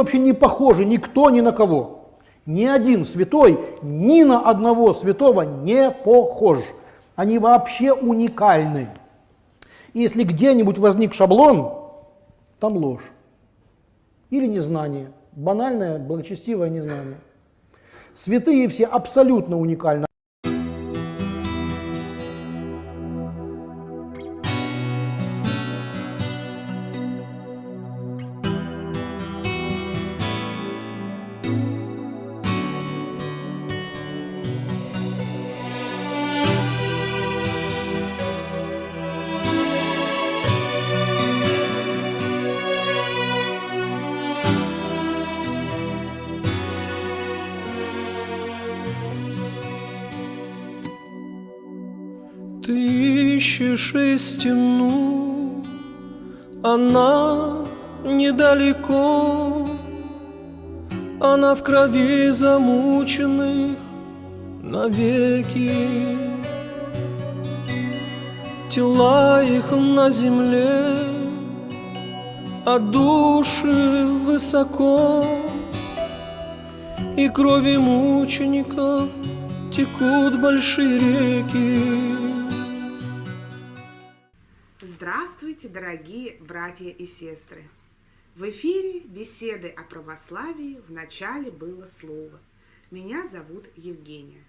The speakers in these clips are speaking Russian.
Вообще не похожи никто ни на кого. Ни один святой ни на одного святого не похож. Они вообще уникальны. И если где-нибудь возник шаблон, там ложь. Или незнание. Банальное, благочестивое незнание. Святые все абсолютно уникальны. Ищешь истину, она недалеко, Она в крови замученных навеки. Тела их на земле, а души высоко, И крови мучеников текут большие реки. Здравствуйте, дорогие братья и сестры! В эфире беседы о православии в начале было слово. Меня зовут Евгения.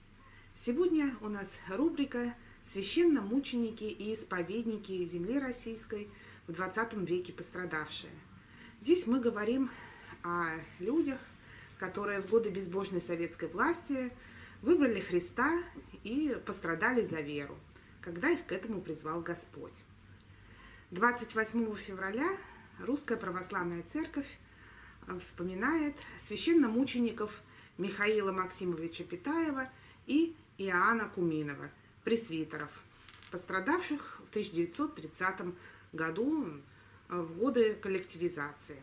Сегодня у нас рубрика «Священномученики и исповедники земли российской в 20 веке пострадавшие». Здесь мы говорим о людях, которые в годы безбожной советской власти выбрали Христа и пострадали за веру, когда их к этому призвал Господь. 28 февраля Русская Православная Церковь э, вспоминает священномучеников Михаила Максимовича Питаева и Иоанна Куминова, пресвитеров, пострадавших в 1930 году э, в годы коллективизации.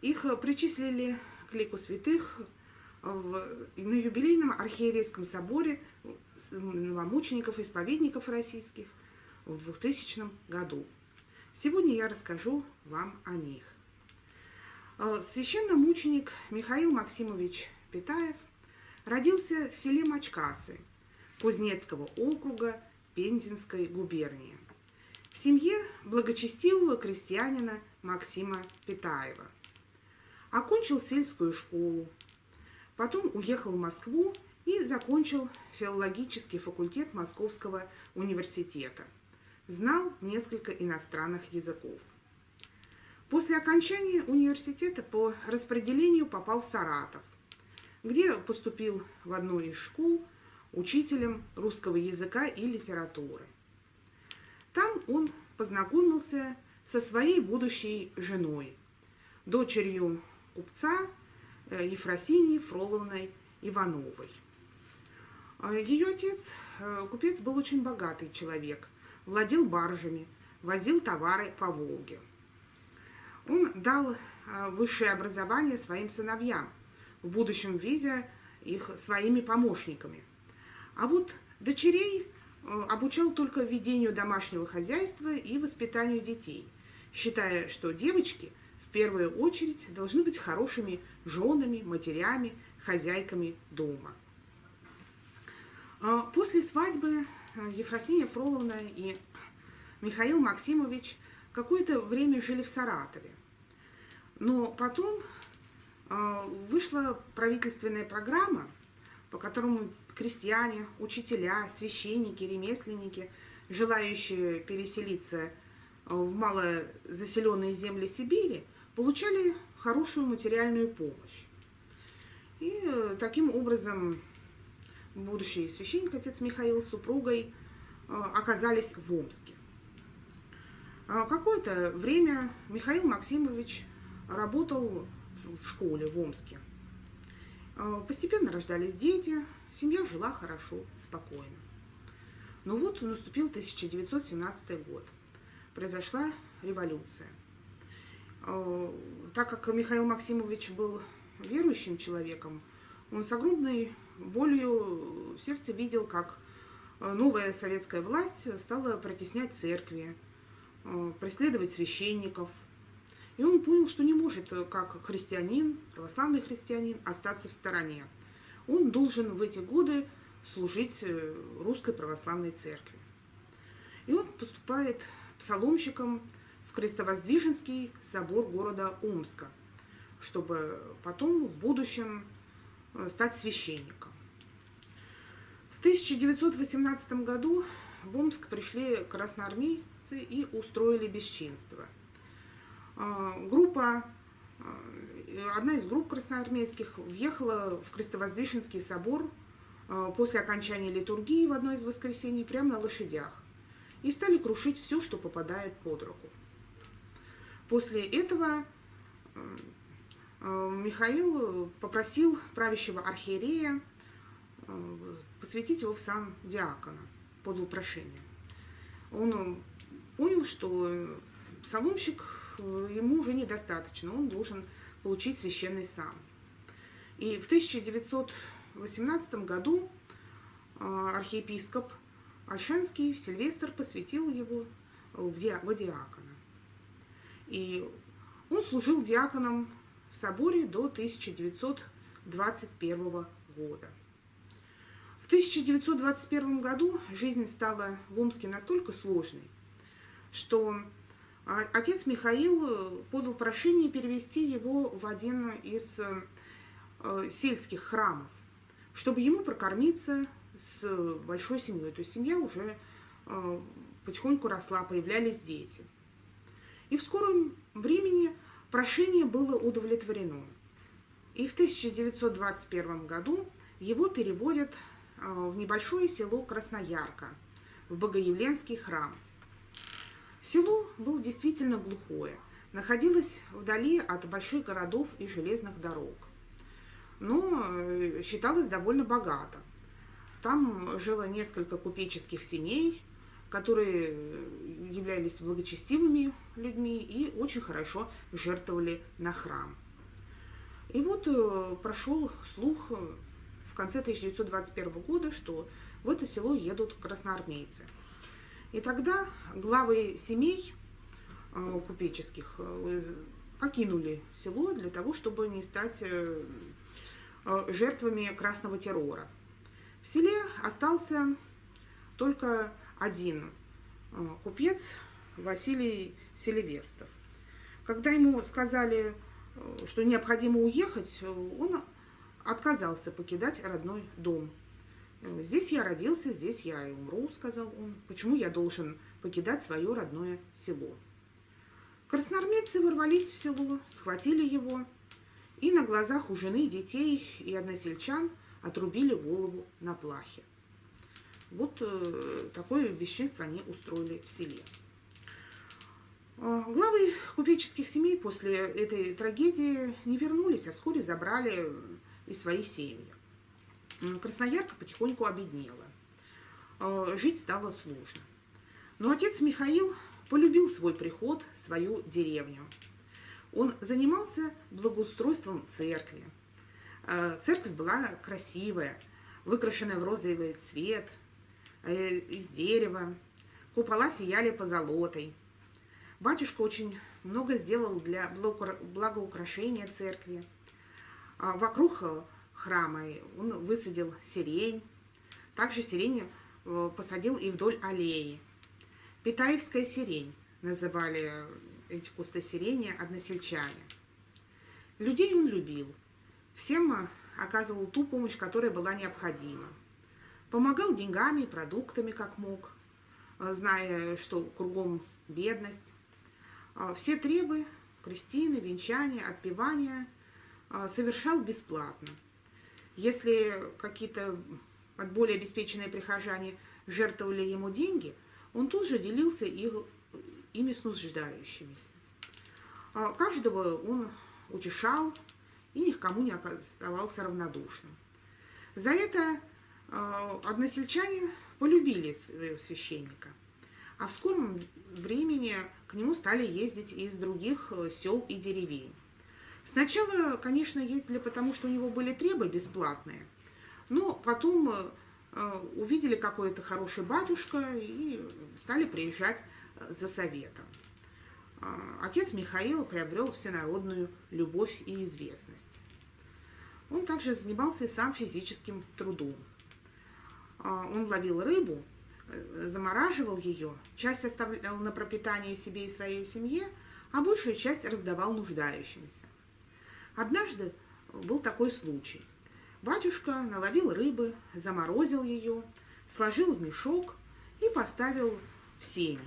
Их причислили к лику святых в, на юбилейном архиерейском соборе новомучеников и исповедников российских – в 2000 году. Сегодня я расскажу вам о них. Э, священномученик Михаил Максимович Питаев родился в селе Мачкасы Кузнецкого округа Пензенской губернии в семье благочестивого крестьянина Максима Питаева. Окончил сельскую школу, потом уехал в Москву и закончил филологический факультет Московского университета – знал несколько иностранных языков. После окончания университета по распределению попал в Саратов, где поступил в одну из школ учителем русского языка и литературы. Там он познакомился со своей будущей женой, дочерью купца э, Ефросинии Фроловной Ивановой. Э, Ее отец, э, купец, был очень богатый человек, владел баржами, возил товары по Волге. Он дал а, высшее образование своим сыновьям, в будущем видя их своими помощниками. А вот дочерей а, обучал только ведению домашнего хозяйства и воспитанию детей, считая, что девочки в первую очередь должны быть хорошими женами, матерями, хозяйками дома. А, после свадьбы Ефросинья Фроловна и Михаил Максимович какое-то время жили в Саратове. Но потом э, вышла правительственная программа, по которому крестьяне, учителя, священники, ремесленники, желающие переселиться в малозаселенные земли Сибири, получали хорошую материальную помощь. И э, таким образом будущий священник, отец Михаил, с супругой э, оказались в Омске. А какое-то время Михаил Максимович работал в школе в Омске. А постепенно рождались дети, семья жила хорошо, спокойно. Но вот наступил 1917 год. Произошла революция. Так как Михаил Максимович был верующим человеком, он с огромной болью в сердце видел, как э, новая советская власть стала протеснять церкви, э, преследовать священников. И он понял, что не может, как христианин, православный христианин, остаться в стороне. Он должен в эти годы служить русской православной церкви. И он поступает псаломщиком в Крестовоздвиженский собор города Омска, чтобы потом в будущем э, стать священником. В 1918 году в Омск пришли красноармейцы и устроили бесчинство. Э, группа, э, одна из групп красноармейских въехала в Крестовоздвиженский собор после окончания литургии в одно из воскресений прямо на лошадях и стали крушить все, что попадает под руку. После этого э, Михаил попросил правящего архиерея э, посвятить его в сан диакона, подал прошение. Он понял, что псаломщик э, ему уже недостаточно, он должен получить священный сан. И в 1918 году архиепископ Альшанский Сильвестр посвятил его в диакона. И он служил диаконом в соборе до 1921 года. В 1921 году жизнь стала в Омске настолько сложной, что а, отец Михаил подал прошение перевести его в один из э, сельских храмов, чтобы ему прокормиться с большой семьей. То есть семья уже э, потихоньку росла, появлялись дети. И в скором времени прошение было удовлетворено. И в 1921 году его переводят а, в небольшое село Красноярка, в Богоявленский храм. Село было действительно глухое, находилось вдали от больших городов и железных дорог, но э, считалось довольно богато. Там жило несколько купеческих семей, которые являлись благочестивыми людьми и очень хорошо жертвовали на храм. И вот э, прошел слух в конце 1921 года, что в это село едут красноармейцы. И тогда главы семей э, купеческих э, покинули село для того, чтобы не стать жертвами красного террора. В селе остался только один э, купец Василий Селиверстов. Когда ему сказали, э, что необходимо уехать, он отказался покидать родной дом. «Здесь я родился, здесь я и умру», — сказал он. «Почему я должен покидать свое родное село?» Красноармейцы ворвались в село, схватили его, и на глазах у жены, детей и односельчан отрубили голову на плахе. Вот э, такое бесчинство они устроили в селе. А, главы купеческих семей после этой трагедии не вернулись, а вскоре забрали и свои семьи. Красноярка потихоньку обеднела. А, жить стало сложно. Но отец Михаил полюбил свой приход, свою деревню. Он занимался благоустройством церкви. А, церковь была красивая, выкрашенная в розовый цвет – Э, из дерева, купола сияли позолотой. Батюшка очень много сделал для благоукрашения церкви. А вокруг храма он высадил сирень, также сирень э, посадил и вдоль аллеи. Питаевская сирень называли эти кусты сирени односельчане. Людей он любил, всем оказывал ту помощь, которая была необходима. Помогал деньгами, продуктами, как мог, а, зная, что кругом бедность. А, все требы, крестины, венчания, отпевания а, совершал бесплатно. Если какие-то более обеспеченные прихожане жертвовали ему деньги, он тут же делился их, ими с нуждающимися. Каждого он утешал и никому не оставался равнодушным. За это а, односельчане полюбили своего священника, а в скором времени к нему стали ездить из других э, сел и деревень. Сначала, конечно, ездили, потому что у него были требы бесплатные, но потом э, э, увидели какой-то хороший батюшка и стали приезжать за советом. а, отец Михаил приобрел всенародную любовь и известность. Он также занимался и сам физическим трудом. А, он ловил рыбу, э, замораживал ее, часть оставлял на пропитание себе и своей семье, а большую часть раздавал нуждающимся. Однажды был такой случай. Батюшка наловил рыбы, заморозил ее, сложил в мешок и поставил в сене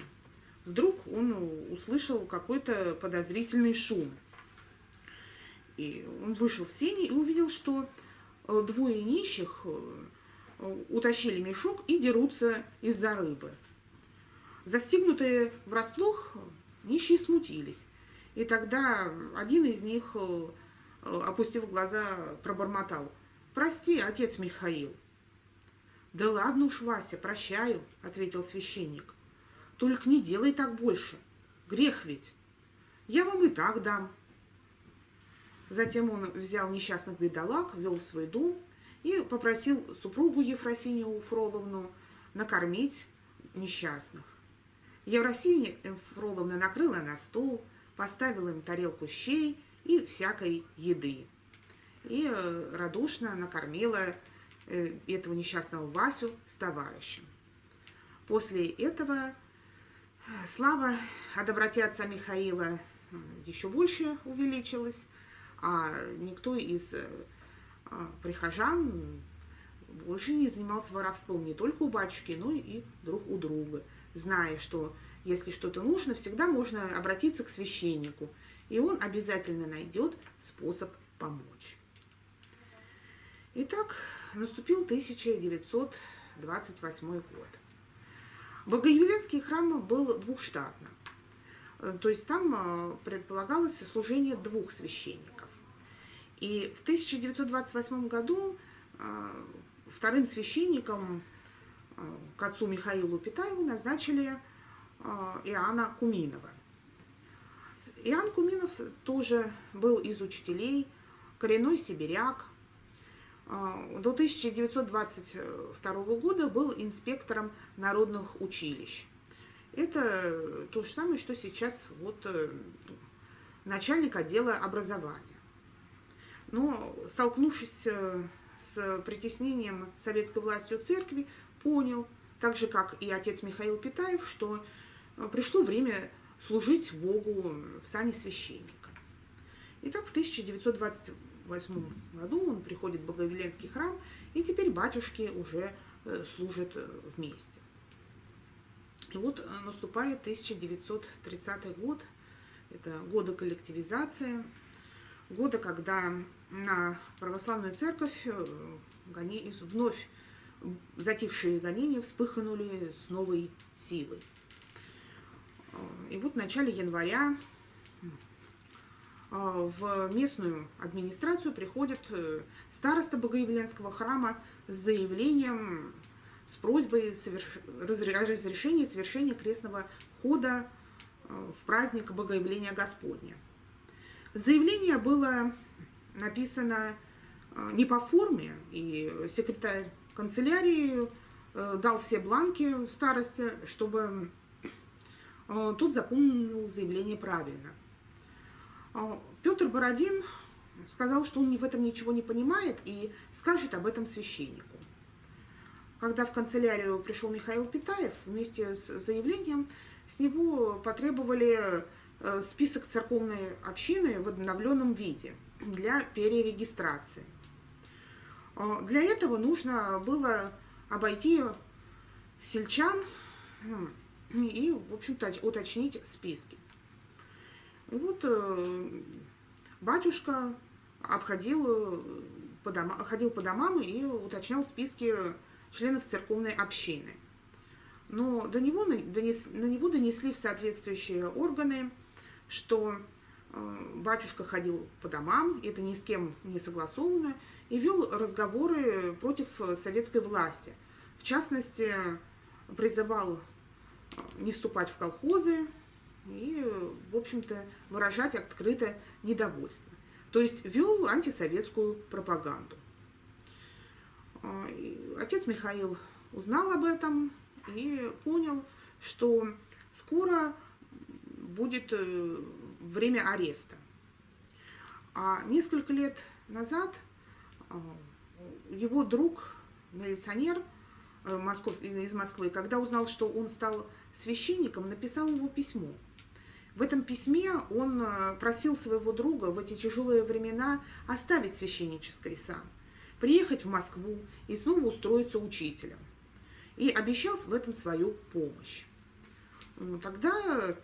вдруг он услышал какой-то подозрительный шум. И он вышел в сени и увидел, что э, двое нищих э, утащили мешок и дерутся из-за рыбы. Застигнутые врасплох, нищие смутились. И тогда один из них, э, опустив глаза, пробормотал. «Прости, отец Михаил». «Да ладно уж, Вася, прощаю», — ответил священник. Только не делай так больше. Грех ведь. Я вам и так дам. Затем он взял несчастных бедолаг, вел в свой дом и попросил супругу Ефросинию Фроловну накормить несчастных. Евросиния Фроловна накрыла на стол, поставила им тарелку щей и всякой еды. И э, радушно накормила э, этого несчастного Васю с товарищем. После этого Слава о доброте отца Михаила еще больше увеличилась, а никто из э, прихожан больше не занимался воровством не только у батюшки, но и друг у друга, зная, что если что-то нужно, всегда можно обратиться к священнику, и он обязательно найдет способ помочь. Итак, наступил 1928 год. Богоявленский храм был двухштатным. Э, то есть там э, предполагалось служение двух священников. И в 1928 году э, вторым священником к отцу Михаилу Питаеву назначили Иоанна Куминова. Иоанн Куминов тоже был из учителей, коренной сибиряк, а, до 1922 года был инспектором народных училищ. Это то же самое, что сейчас вот э, начальник отдела образования. Но столкнувшись э, с притеснением советской властью церкви, понял, так же как и отец Михаил Питаев, что э, пришло время служить Богу в сане священника. Итак, в 1920 1908 году он приходит в Боговеленский храм, и теперь батюшки уже э, служат вместе. И вот наступает 1930 год, это годы коллективизации, годы, когда на православную церковь вновь затихшие гонения вспыхнули с новой силой. И вот в начале января а, в местную администрацию приходит э, староста Богоявленского храма с заявлением, с просьбой соверш... разрешения совершения крестного хода э, в праздник Богоявления Господня. Заявление было написано э, не по форме, и секретарь канцелярии дал все бланки старости, чтобы тут заполнил заявление правильно – Петр Бородин сказал, что он в этом ничего не понимает и скажет об этом священнику. Когда в канцелярию пришел Михаил Питаев, вместе с заявлением с него потребовали э, список церковной общины в обновленном виде для перерегистрации. А, для этого нужно было обойти сельчан и, в общем-то, уточнить списки. И вот э, батюшка обходил э, по, дома, ходил по домам и уточнял списки членов церковной общины. Но до него, донес, на него донесли в соответствующие органы, что э, батюшка ходил по домам, это ни с кем не согласовано, и вел разговоры против советской власти. В частности, призывал не вступать в колхозы, и, в общем-то, выражать открыто недовольство. То есть вел антисоветскую пропаганду. А, отец Михаил узнал об этом и понял, что скоро будет э, время ареста. А несколько лет назад э, его друг, милиционер из Москвы, когда узнал, что он стал священником, написал ему письмо. В этом письме он просил своего друга в эти тяжелые времена оставить священнический сан, приехать в Москву и снова устроиться учителем. И обещал в этом свою помощь. Тогда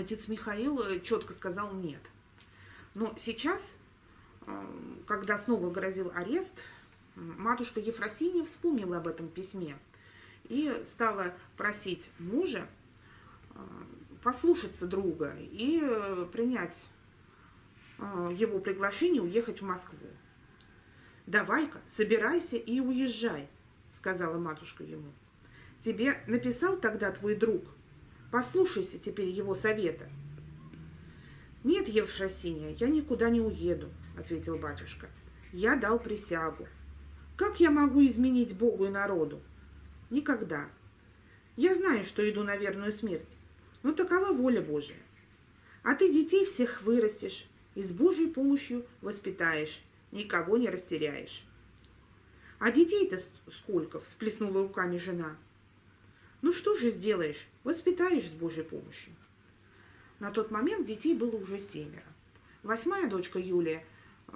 отец Михаил э, четко сказал нет. Но сейчас, э, когда снова грозил арест, матушка Ефросинья вспомнила об этом письме и стала просить мужа э, послушаться друга и принять его приглашение уехать в Москву. «Давай-ка, собирайся и уезжай», — сказала матушка ему. «Тебе написал тогда твой друг?» Послушайся теперь его совета. Нет, Евфросиния, я никуда не уеду, ответил батюшка. Я дал присягу. Как я могу изменить Богу и народу? Никогда. Я знаю, что иду на верную смерть, но такова воля Божия. А ты детей всех вырастешь и с Божьей помощью воспитаешь, никого не растеряешь. А детей-то сколько? Всплеснула руками жена. Ну что же сделаешь? Воспитаешь с Божьей помощью. На тот момент детей было уже семеро. Восьмая дочка Юлия э,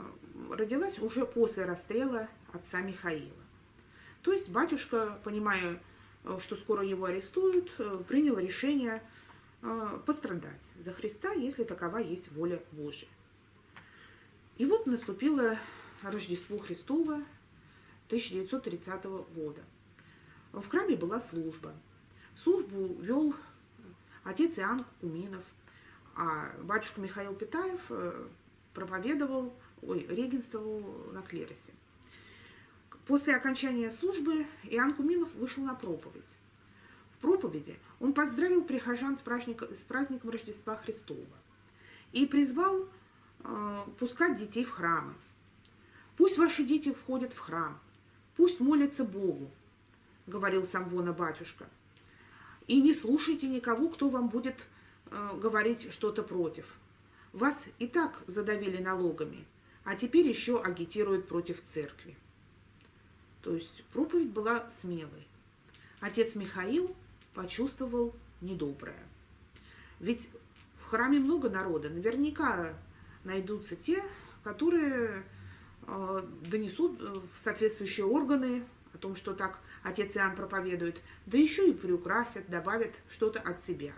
родилась уже после расстрела отца Михаила. То есть батюшка, понимая, э, что скоро его арестуют, э, принял решение пострадать за Христа, если такова есть воля Божия. И вот наступило Рождество Христово 1930 года. В храме была служба – Службу вел отец Иоанн Куминов, а батюшка Михаил Питаев э, проповедовал, ой, регенствовал на клиросе. После окончания службы Иоанн Куминов вышел на проповедь. В проповеди он поздравил прихожан с, праздником, с праздником Рождества Христова и призвал э, пускать детей в храмы. «Пусть ваши дети входят в храм, пусть молятся Богу», — говорил Самвона батюшка. И не слушайте никого, кто вам будет э, говорить что-то против. Вас и так задавили налогами, а теперь еще агитируют против церкви. То есть проповедь была смелой. Отец Михаил почувствовал недоброе. Ведь в храме много народа, наверняка найдутся те, которые э, донесут в соответствующие органы о том, что так отец Иоанн проповедует, да еще и приукрасят, добавят что-то от себя.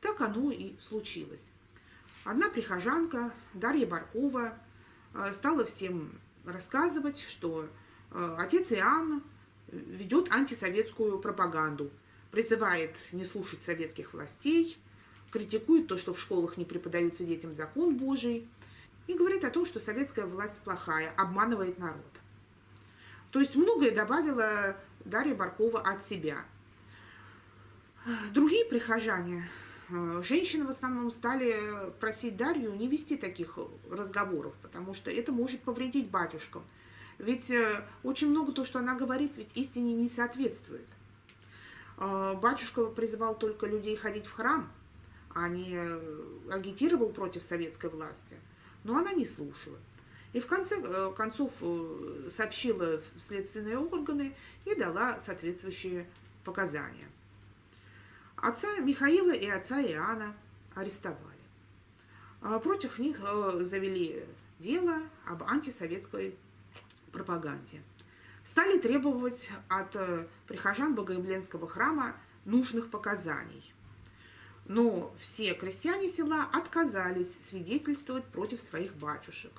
Так оно и случилось. Одна прихожанка, Дарья Баркова, э, стала всем рассказывать, что э, отец Иоанн ведет антисоветскую пропаганду, призывает не слушать советских властей, критикует то, что в школах не преподаются детям закон Божий, и говорит о том, что советская власть плохая, обманывает народ. То есть многое добавила Дарья Баркова от себя. Другие прихожане, э, женщины в основном стали просить Дарью не вести таких разговоров, потому что это может повредить батюшкам. Ведь э, очень много то, что она говорит, ведь истине не соответствует. Э, батюшка призывал только людей ходить в храм, а не агитировал против советской власти. Но она не слушала. И в конце э, концов э, сообщила в следственные органы и дала соответствующие показания. Отца Михаила и отца Иоанна арестовали. А против них э, завели дело об антисоветской пропаганде. Стали требовать от прихожан Богоявленского храма нужных показаний. Но все крестьяне села отказались свидетельствовать против своих батюшек.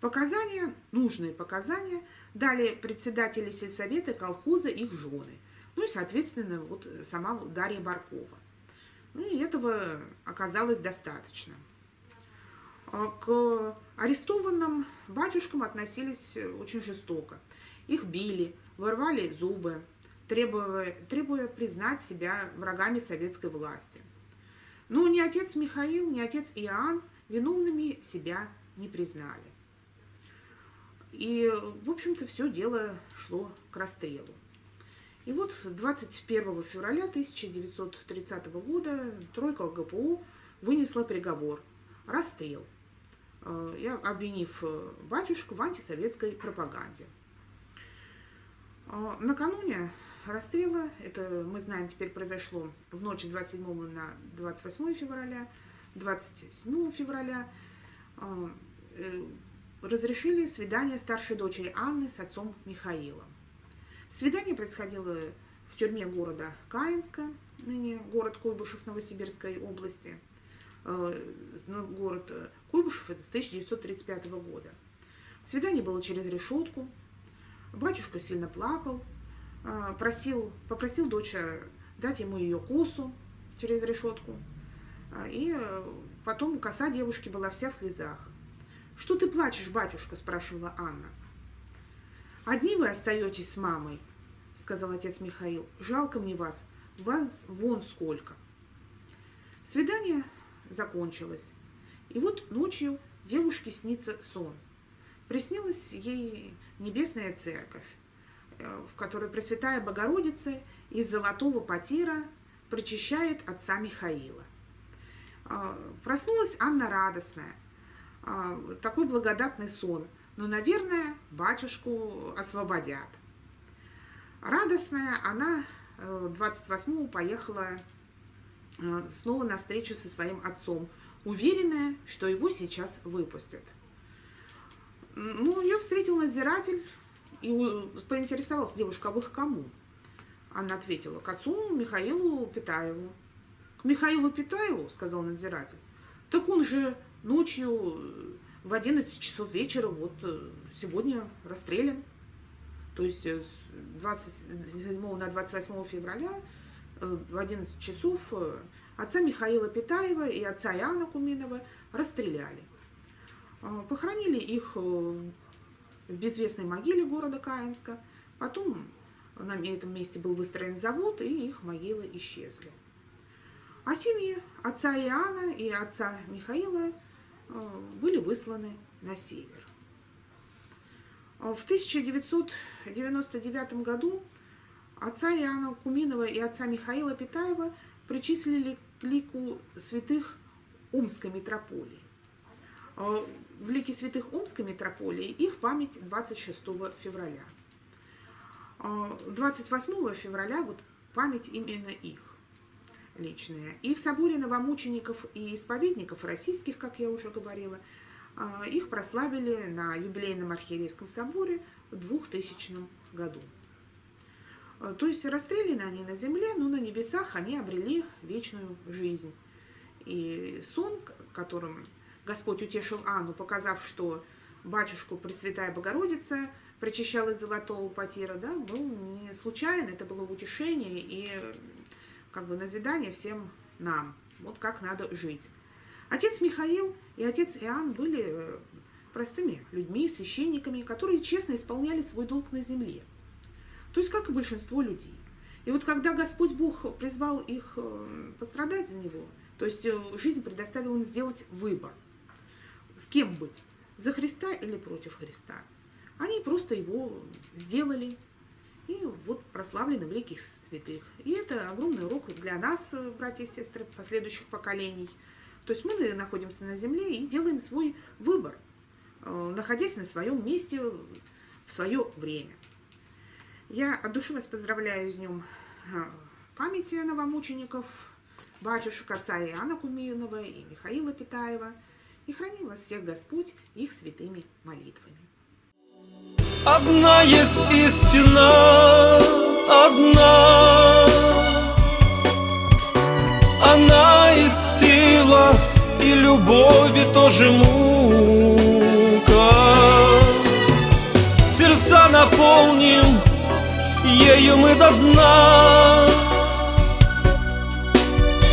Показания, нужные показания, дали председатели сельсовета, колхоза, их жены. Ну и, соответственно, вот сама Дарья Баркова. Ну и этого оказалось достаточно. А к арестованным батюшкам относились очень жестоко. Их били, вырвали зубы, требуя, требуя признать себя врагами советской власти. Но ни отец Михаил, ни отец Иоанн виновными себя не признали. И, в общем-то, все дело шло к расстрелу. И вот 21 февраля 1930 года тройка ЛГПУ вынесла приговор – расстрел, э, обвинив э, батюшку в антисоветской пропаганде. Э, накануне расстрела, это мы знаем теперь произошло в ночь с 27 на 28 февраля, 27 февраля, разрешили свидание старшей дочери Анны с отцом Михаилом. Свидание происходило в тюрьме города Каинска, ныне город Куйбышев Новосибирской области. Э, ну, город Куйбышев это с 1935 года. Свидание было через решетку. Батюшка сильно плакал, э, просил, попросил дочь дать ему ее косу через решетку. Э, и потом коса девушки была вся в слезах. «Что ты плачешь, батюшка?» – спрашивала Анна. «Одни вы остаетесь с мамой», — сказал отец Михаил. «Жалко мне вас. Вас вон сколько». Свидание закончилось. И вот ночью девушке снится сон. Приснилась ей небесная церковь, э, в которой Пресвятая Богородица из золотого потира прочищает отца Михаила. А, проснулась Анна радостная. А, такой благодатный сон – но, наверное, батюшку освободят. Радостная, она 28-го э, поехала э, снова на встречу со своим отцом, уверенная, что его сейчас выпустят. Ну, ее встретил надзиратель и поинтересовался девушка, а вы к кому? Она ответила, к отцу Михаилу Питаеву. К Михаилу Питаеву, сказал надзиратель. Так он же ночью в 11 часов вечера вот э, сегодня расстрелян. То есть э, с 27 на 28 февраля э, в 11 часов отца Михаила Питаева и отца Иоанна Куминова расстреляли. Похоронили их в безвестной могиле города Каинска. Потом на этом месте был выстроен завод, и их могилы исчезли. А семьи отца Иоанна и отца Михаила – Э, были высланы на север. Э, в 1999 году отца Иоанна Куминова и отца Михаила Питаева причислили к лику святых Омской митрополии. Э, в лике святых Омской митрополии их память 26 февраля. 28 февраля вот память именно их личные. И в соборе новомучеников и исповедников российских, как я уже говорила, а, их прославили на юбилейном архиерейском соборе в 2000 году. А, то есть расстреляны они на земле, но на небесах они обрели вечную жизнь. И сон, которым Господь утешил Анну, показав, что батюшку Пресвятая Богородица причащала из золотого потира, да, был не случайно, это было утешение и как бы назидание всем нам, вот как надо жить. Отец Михаил и отец Иоанн были э, простыми людьми, священниками, которые честно исполняли свой долг на земле. То есть, как и большинство людей. И вот когда Господь Бог призвал их э, пострадать за Него, то есть э, жизнь предоставила им сделать выбор, с кем быть, за Христа или против Христа. Они просто его сделали, и вот прославлены великих святых. И это огромный урок для нас, э, братья и сестры, последующих поколений. То есть мы находимся на земле и делаем свой выбор, э, находясь на своем месте в свое время. Я от души вас поздравляю с днем э, памяти новомучеников, батюшек отца Иоанна Куминова и Михаила Питаева. И храни вас всех Господь их святыми молитвами. Одна есть истина, одна. Она и сила, и любовь, и тоже мука. Сердца наполним ею мы до дна.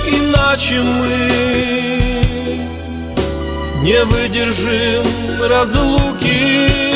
Иначе мы не выдержим разлуки